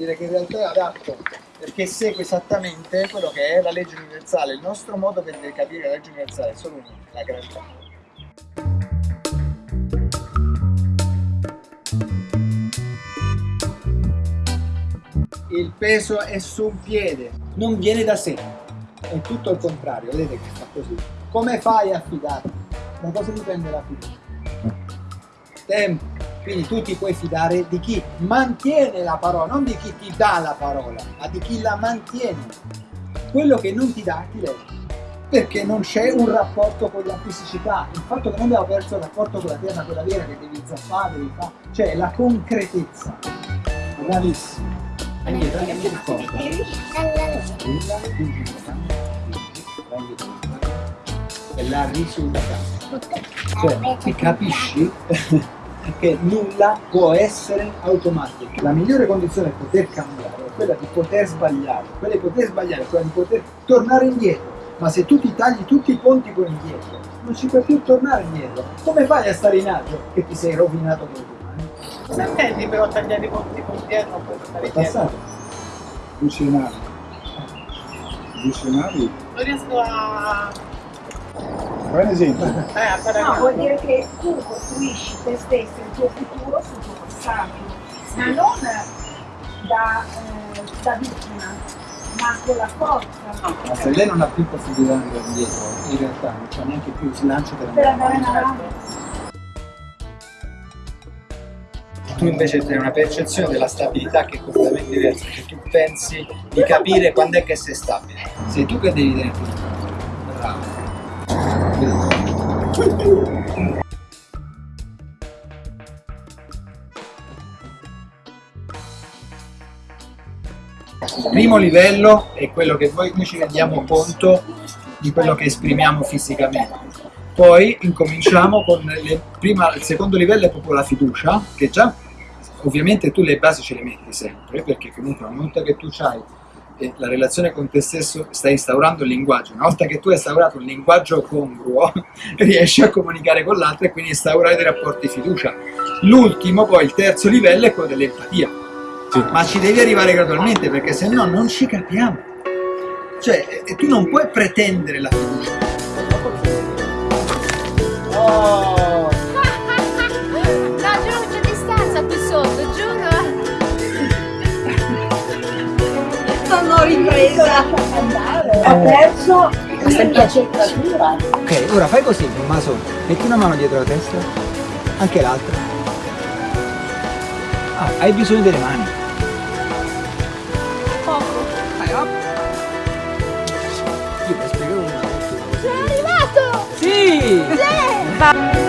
dire che in realtà è adatto perché segue esattamente quello che è la legge universale. Il nostro modo per capire la legge universale è solo uno, la gravità. Il peso è su un piede, non viene da sé, è tutto il contrario, vedete che fa così. Come fai a fidarti? Da cosa dipende la fiducia? Tempo. Quindi tu ti puoi fidare di chi mantiene la parola, non di chi ti dà la parola, ma di chi la mantiene. Quello che non ti dà ti legge. Perché non c'è un rapporto con la fisicità. Il fatto che noi abbiamo perso il rapporto con la terra, quella vera che devi zappare, devi fare, cioè la concretezza. Bravissimo. Indietro, anche più forte. E la risultata. Cioè, ti capisci che nulla può essere automatico. La migliore condizione per poter cambiare è quella di poter sbagliare. Quella di poter sbagliare è quella di poter tornare indietro. Ma se tu ti tagli tutti i ponti con indietro, non ci puoi più tornare indietro. Come fai a stare in agio che ti sei rovinato per domani? Cosa intendi però tagliare i ponti con indietro non puoi tornare indietro? passato. Visionari. Visionari. Non riesco a... Un esempio. Eh, No, vuol dire che tu costruisci te stesso il tuo futuro sul tuo passato, ma non da, eh, da vittima, ma con la forza Ma se lei non ha più possibilità di andare indietro, in realtà non c'è neanche più slancio per per andare in avanti. avanti. Tu invece hai una percezione della stabilità che è completamente diversa, perché tu pensi di capire quando è che sei stabile. Sei tu che devi tenere Bravo. Primo livello è quello che noi ci rendiamo conto di quello che esprimiamo fisicamente. Poi incominciamo con le, prima, il secondo livello è proprio la fiducia, che già ovviamente tu le basi ce le metti sempre, perché comunque una volta che tu hai la relazione con te stesso, stai instaurando il linguaggio, una volta che tu hai instaurato un linguaggio congruo, riesci a comunicare con l'altro e quindi instaurare dei rapporti di fiducia. L'ultimo, poi il terzo livello è quello dell'empatia. Ma ci devi arrivare gradualmente perché se no non ci capiamo. Cioè, tu non puoi pretendere la fiducia. Oh! Ho perso l'accettatura. Ok, ora fai così, Tommaso. Metti una mano dietro la testa, anche l'altra. Ah, hai bisogno delle mani. Poco. Vai, up. Io mi spiego una volta. Sono arrivato! Sì! Sì!